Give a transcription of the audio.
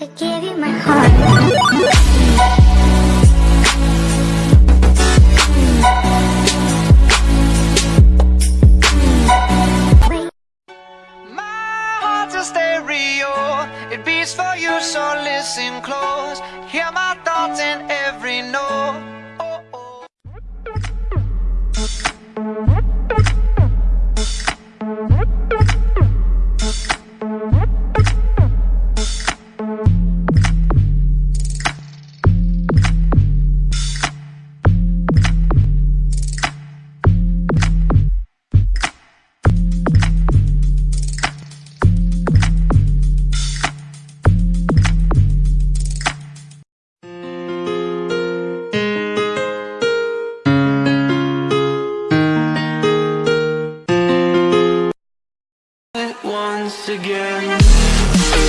I gave you my heart. Stereo. It beats for you, so listen close. Hear my thoughts in once again.